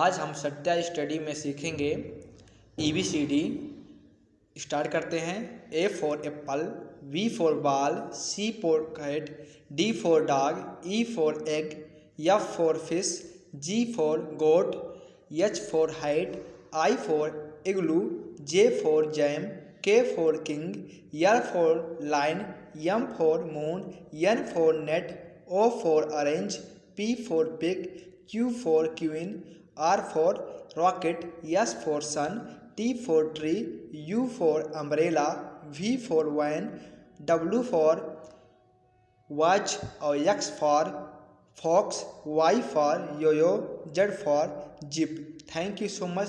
आज हम सत्या स्टडी में सीखेंगे E B C D start करते हैं A for apple B for ball C for cat D for dog E for egg F for fish G for goat H for height I for igloo J for jam K for king L for line M for moon N for net O for orange P for pig Q for queen R for rocket, S for sun, T for tree, U for umbrella, V for van, W for watch or X for fox, Y for yo-yo, Z for jeep. Thank you so much.